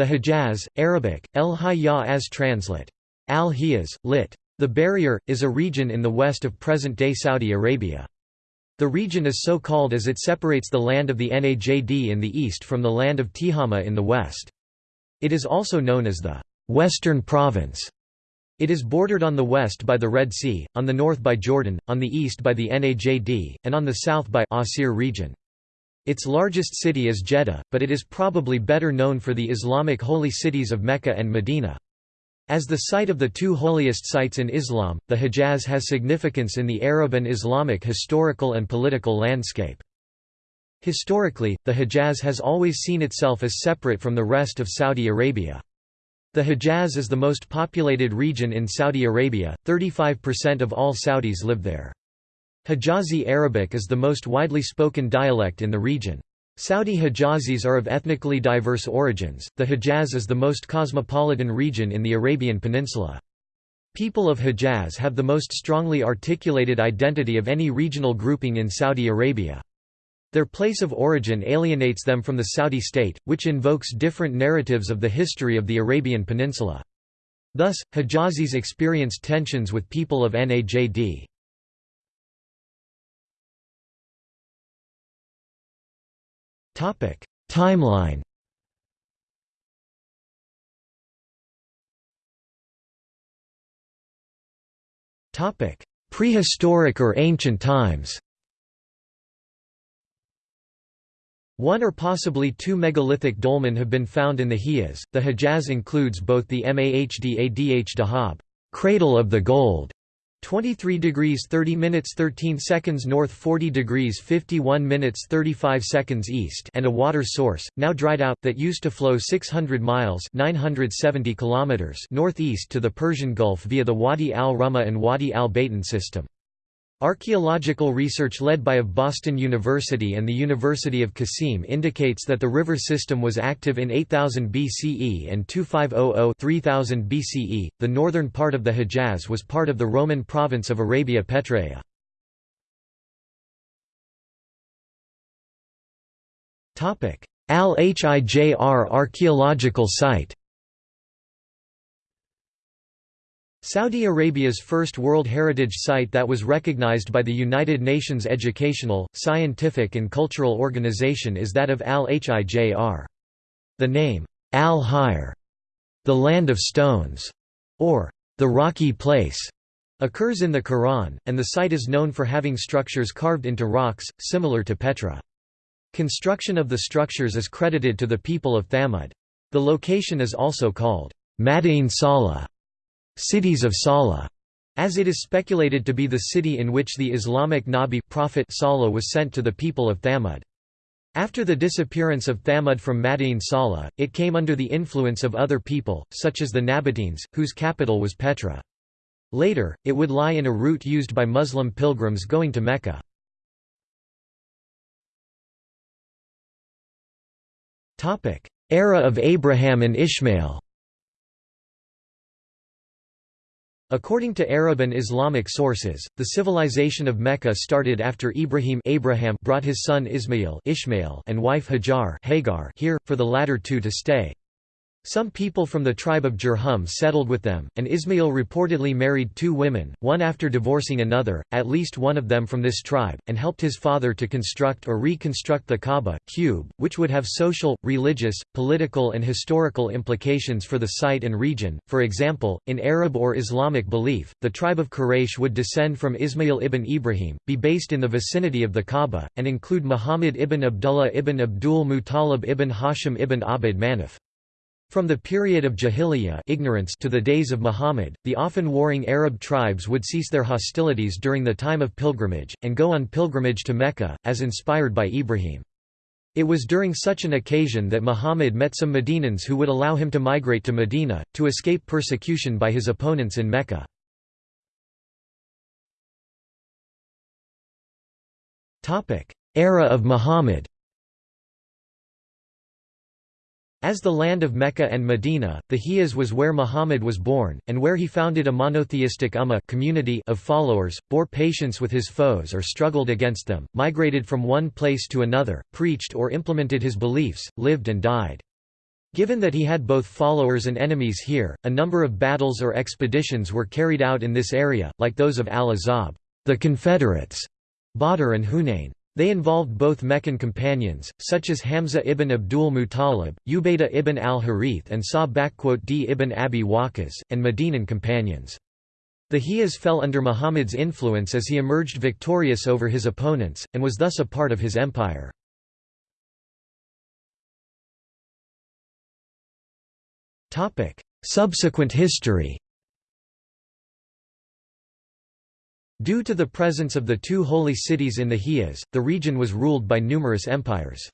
The Hejaz, Arabic, El Hayya as translate. Al-Hiyaz, lit. The Barrier, is a region in the west of present-day Saudi Arabia. The region is so called as it separates the land of the Najd in the east from the land of Tihama in the west. It is also known as the Western Province. It is bordered on the west by the Red Sea, on the north by Jordan, on the east by the Najd, and on the south by Asir region. Its largest city is Jeddah, but it is probably better known for the Islamic holy cities of Mecca and Medina. As the site of the two holiest sites in Islam, the Hejaz has significance in the Arab and Islamic historical and political landscape. Historically, the Hejaz has always seen itself as separate from the rest of Saudi Arabia. The Hejaz is the most populated region in Saudi Arabia, 35% of all Saudis live there. Hijazi Arabic is the most widely spoken dialect in the region. Saudi Hijazis are of ethnically diverse origins. The Hejaz is the most cosmopolitan region in the Arabian Peninsula. People of Hejaz have the most strongly articulated identity of any regional grouping in Saudi Arabia. Their place of origin alienates them from the Saudi state, which invokes different narratives of the history of the Arabian Peninsula. Thus, Hijazis experience tensions with people of Najd. Timeline. Topic. Prehistoric or ancient times. One or possibly two megalithic dolmen have been found in the Hijaz. The Hejaz includes both the Mahdadh Dahab, cradle of the gold, 23 degrees 30 minutes 13 seconds north 40 degrees 51 minutes 35 seconds east and a water source, now dried out, that used to flow 600 miles 970 kilometers northeast to the Persian Gulf via the Wadi al-Rumma and Wadi al-Batin system. Archaeological research led by of Boston University and the University of Qasim indicates that the river system was active in 8000 BCE and 2500-3000 BCE. The northern part of the Hejaz was part of the Roman province of Arabia Petraea. Topic: Al-Hijr archaeological site Saudi Arabia's first World Heritage Site that was recognized by the United Nations Educational, Scientific and Cultural Organization is that of Al-Hijr. The name, Al-Hijr, the land of stones, or the rocky place, occurs in the Quran, and the site is known for having structures carved into rocks, similar to Petra. Construction of the structures is credited to the people of Thamud. The location is also called Madain Salah cities of Salah, as it is speculated to be the city in which the Islamic Nabi prophet Salah was sent to the people of Thamud. After the disappearance of Thamud from Madain Salah, it came under the influence of other people, such as the Nabateans, whose capital was Petra. Later, it would lie in a route used by Muslim pilgrims going to Mecca. Era of Abraham and Ishmael According to Arab and Islamic sources, the civilization of Mecca started after Ibrahim Abraham brought his son Ismail Ishmael and wife Hajar Hagar here, for the latter two to stay. Some people from the tribe of Jurhum settled with them, and Ismail reportedly married two women, one after divorcing another, at least one of them from this tribe, and helped his father to construct or reconstruct the Kaaba cube, which would have social, religious, political and historical implications for the site and region. For example, in Arab or Islamic belief, the tribe of Quraysh would descend from Ismail ibn Ibrahim, be based in the vicinity of the Kaaba, and include Muhammad ibn Abdullah ibn Abdul Muttalib ibn Hashim ibn Abd Manaf. From the period of Jahiliyyah ignorance to the days of Muhammad, the often warring Arab tribes would cease their hostilities during the time of pilgrimage, and go on pilgrimage to Mecca, as inspired by Ibrahim. It was during such an occasion that Muhammad met some Medinans who would allow him to migrate to Medina, to escape persecution by his opponents in Mecca. Era of Muhammad As the land of Mecca and Medina, the Hijaz was where Muhammad was born, and where he founded a monotheistic ummah community of followers, bore patience with his foes or struggled against them, migrated from one place to another, preached or implemented his beliefs, lived and died. Given that he had both followers and enemies here, a number of battles or expeditions were carried out in this area, like those of al-Ahzab the Confederates", Badr and Hunayn. They involved both Meccan companions, such as Hamza ibn Abdul Muttalib, Ubaydah ibn al-Harith and Sa d ibn Abi Waqqas, and Medinan companions. The Hijaz fell under Muhammad's influence as he emerged victorious over his opponents, and was thus a part of his empire. Subsequent history Due to the presence of the two holy cities in the Hijaz, the region was ruled by numerous empires.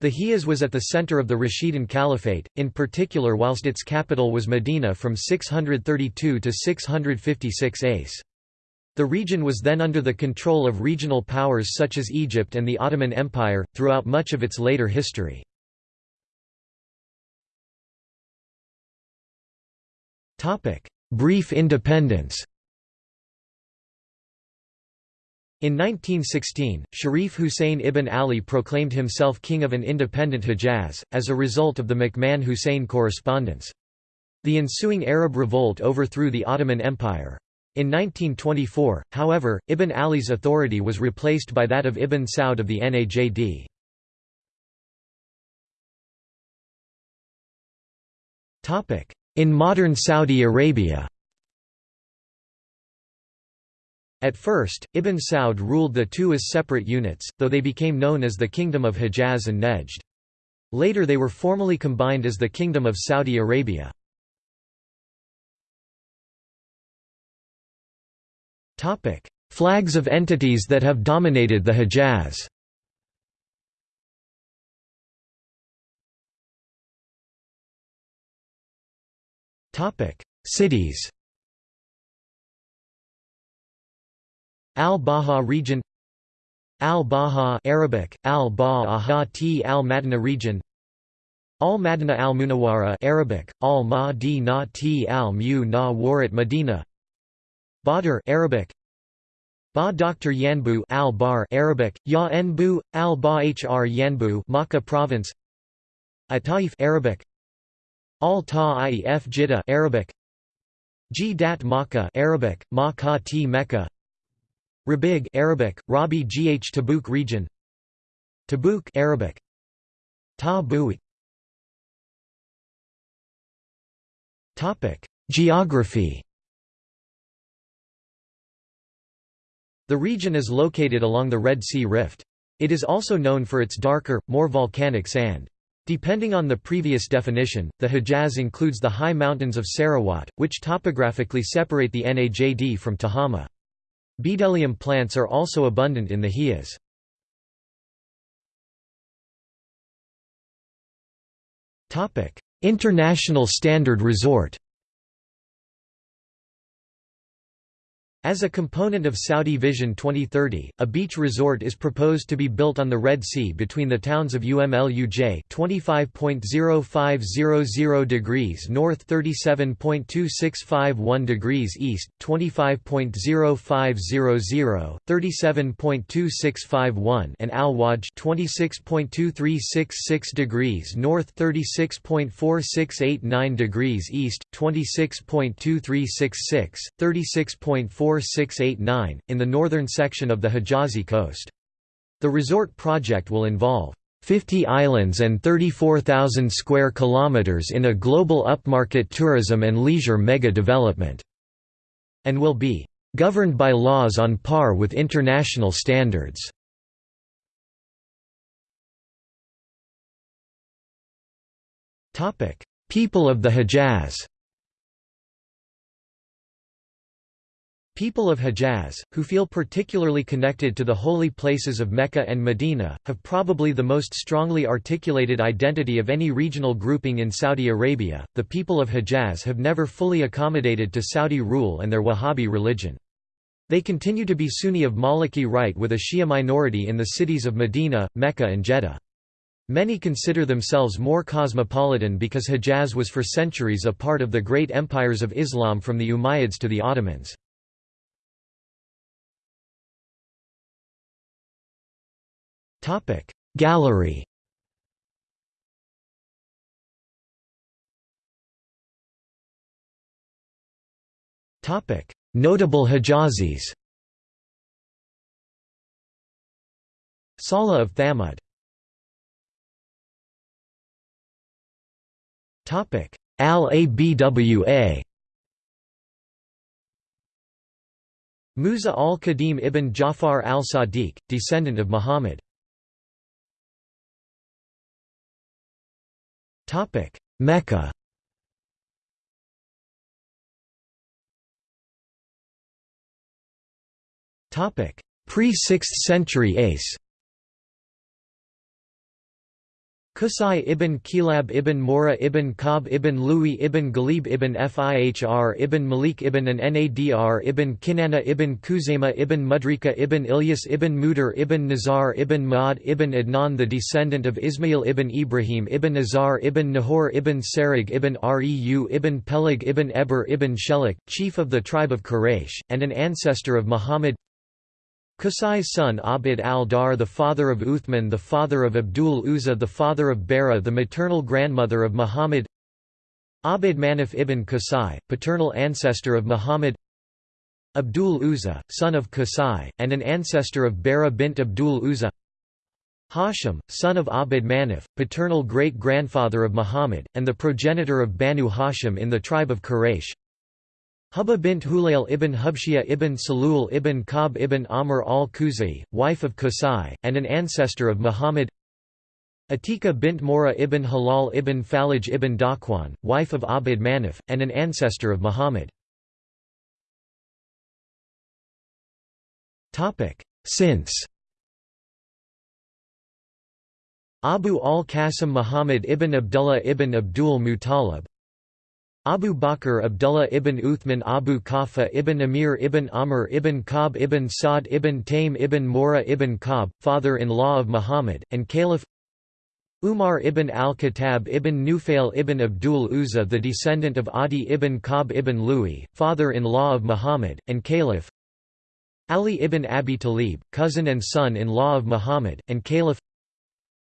The Hijaz was at the center of the Rashidun Caliphate, in particular whilst its capital was Medina from 632 to 656 ACE. The region was then under the control of regional powers such as Egypt and the Ottoman Empire, throughout much of its later history. Brief independence In 1916, Sharif Hussein ibn Ali proclaimed himself king of an independent Hejaz, as a result of the McMahon-Hussein correspondence. The ensuing Arab revolt overthrew the Ottoman Empire. In 1924, however, Ibn Ali's authority was replaced by that of Ibn Saud of the Najd. In modern Saudi Arabia At first, Ibn Saud ruled the two as separate units, though they became known as the Kingdom of Hejaz and Nejd. Later they were formally combined as the Kingdom of Saudi Arabia. Flags of entities that have dominated the Hejaz Cities Al-Baha region Al-Baha Arabic, Al-Baha T Al-Madina region Al-Madina Al-Munawara Arabic, Al-Madina T Al-Mu Medina Badr Arabic Ba Dr Yanbu Al-Bar Arabic, Ya Enbu, Al-Ba Yanbu Makkah province Ataif Arabic Al-Ta'if Jeddah Arabic G Dat Makkah Arabic, Makkah T Mecca Rabigh Arabic, Rabi Gh Tabuk region Tabuk Arabic Ta Topic Geography The region is located along the Red Sea Rift. It is also known for its darker, more volcanic sand. Depending on the previous definition, the Hejaz includes the high mountains of Sarawat, which topographically separate the Najd from Tehama. Bdellium plants are also abundant in the Hijaz. International Standard Resort As a component of Saudi Vision 2030, a beach resort is proposed to be built on the Red Sea between the towns of UMLUJ 25.0500 degrees north 37.2651 degrees east, 25.0500 37.2651 and Al-Wajh 26.2366 degrees north 36.4689 degrees east, 26.2366, 36.4 4689, in the northern section of the Hijazi coast. The resort project will involve 50 islands and 34,000 square kilometers in a global upmarket tourism and leisure mega-development, and will be governed by laws on par with international standards. People of the Hejaz People of Hejaz, who feel particularly connected to the holy places of Mecca and Medina, have probably the most strongly articulated identity of any regional grouping in Saudi Arabia. The people of Hejaz have never fully accommodated to Saudi rule and their Wahhabi religion. They continue to be Sunni of Maliki rite with a Shia minority in the cities of Medina, Mecca and Jeddah. Many consider themselves more cosmopolitan because Hejaz was for centuries a part of the great empires of Islam from the Umayyads to the Ottomans. Topic. Gallery. Topic. Notable Hijazis Salah of Thamud. Topic. Al Abwa Musa al-Qadim ibn Jafar al-Sadiq, descendant of Muhammad. Mecca. Topic: Pre-6th century Ace Qusay ibn Kilab ibn Mora ibn Kab ibn Louis ibn Ghalib ibn Fihr ibn Malik ibn an Nadr ibn Kinana ibn Khuzaymah ibn Mudrika ibn Ilyas ibn Mudar ibn Nazar ibn Ma'ad ibn Adnan the descendant of Ismail ibn Ibrahim ibn Nazar ibn Nahor ibn Sarig ibn Reu ibn Peleg ibn Eber ibn Shelik, chief of the tribe of Quraysh, and an ancestor of Muhammad Qusay's son Abd al-Dar the father of Uthman the father of Abdul Uzza the father of Bara the maternal grandmother of Muhammad. Abd Manaf ibn Qusay, paternal ancestor of Muhammad. Abdul Uzza, son of Qusay, and an ancestor of Bara bint Abdul Uzza. Hashim, son of Abd Manaf, paternal great-grandfather of Muhammad, and the progenitor of Banu Hashim in the tribe of Quraysh Hubba bint Hulayl ibn Hubshiyah ibn Salul ibn Kab ibn Amr al-Khuzai, wife of Qusay, and an ancestor of Muhammad Atika bint Mora ibn Halal ibn Falaj ibn Dakwan, wife of Abd Manaf, and an ancestor of Muhammad. Since Abu al-Qasim Muhammad ibn Abdullah ibn Abdul Muttalib Abu Bakr Abdullah ibn Uthman Abu Kafa ibn Amir ibn Amr ibn Kab ibn Sa'd ibn Taym ibn Mora ibn Kab, father-in-law of Muhammad, and Caliph Umar ibn al-Khattab ibn Nufail ibn Abdul Uzza the descendant of Adi ibn Kab ibn Louis, father-in-law of Muhammad, and Caliph Ali ibn Abi Talib, cousin and son-in-law of Muhammad, and Caliph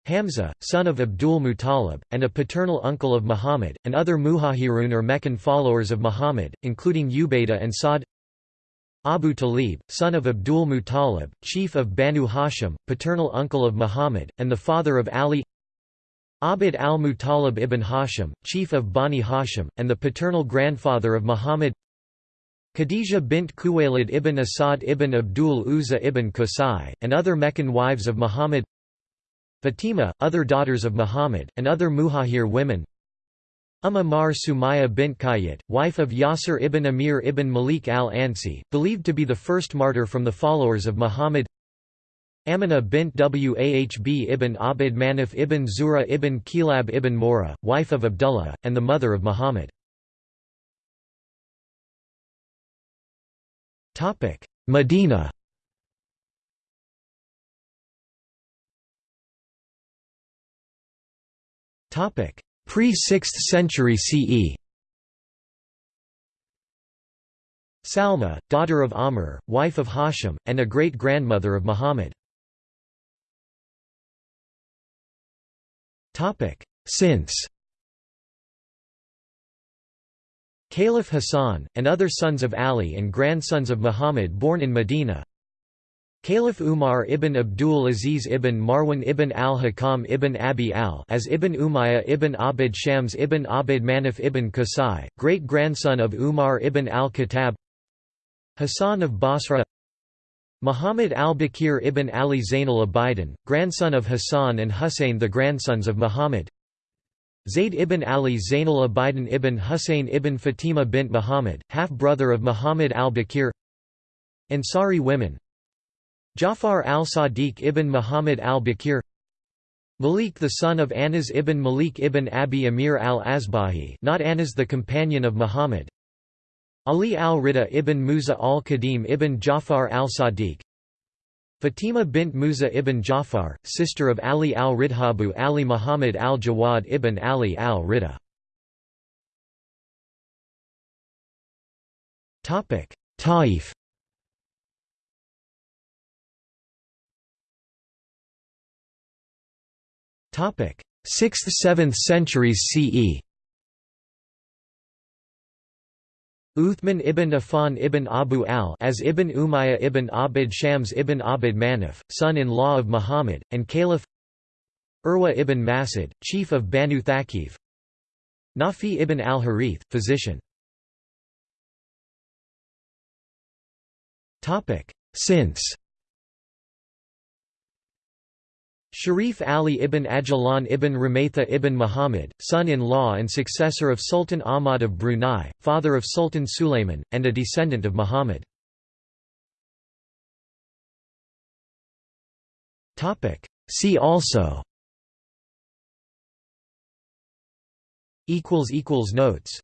Hamza, son of Abdul Muttalib, and a paternal uncle of Muhammad, and other Muhajirun or Meccan followers of Muhammad, including Ubaidah and Sa'd Abu Talib, son of Abdul Muttalib, chief of Banu Hashim, paternal uncle of Muhammad, and the father of Ali. Abd al-Muttalib ibn Hashim, chief of Bani Hashim, and the paternal grandfather of Muhammad. Khadija bint Khuwaylid ibn Asad ibn Abdul Uzza ibn Qusay, and other Meccan wives of Muhammad Fatima, other daughters of Muhammad, and other Muhajir women. Umm Sumaya bint Qayyat, wife of Yasir ibn Amir ibn Malik al-Ansi, believed to be the first martyr from the followers of Muhammad. Amina bint Wahb ibn Abd Manaf ibn Zura ibn Kilab ibn Mora, wife of Abdullah, and the mother of Muhammad. Medina Pre-6th century CE Salma, daughter of Amr, wife of Hashim, and a great-grandmother of Muhammad. Since Caliph Hassan, and other sons of Ali and grandsons of Muhammad born in Medina Caliph Umar ibn Abdul Aziz ibn Marwan ibn al-Hakam ibn Abi al as ibn Umayyah ibn Abd Shams ibn Abd Manaf ibn Qusay, great-grandson of Umar ibn al-Khattab Hassan of Basra Muhammad al-Baqir ibn Ali Zain al-Abidin, grandson of Hassan and Husayn the grandsons of Muhammad Zayd ibn Ali Zain al-Abidin ibn Husayn ibn Fatima bint Muhammad, half-brother of Muhammad al-Baqir Ansari women Jafar al-Sadiq ibn Muhammad al-Baqir Malik the son of Anas ibn Malik ibn Abi Amir al-Asbahi not Anas the companion of Muhammad. Ali al-Rida ibn Musa al-Qadim ibn Jafar al-Sadiq. Fatima bint Musa ibn Jafar, sister of Ali al-Ridhabu Ali Muhammad al-Jawad ibn Ali al-Rida. Taif 6th–7th centuries CE. Uthman ibn Affan ibn Abu al as ibn Umayyah ibn Abd Shams ibn Abd Manaf, son-in-law of Muhammad, and Caliph. Urwa ibn Masud, chief of Banu Thaqif. Nafi ibn al-Harith, physician. Since Sharif Ali ibn Ajlan ibn Ramatha ibn Muhammad, son-in-law and successor of Sultan Ahmad of Brunei, father of Sultan Sulayman, and a descendant of Muhammad. See also. Notes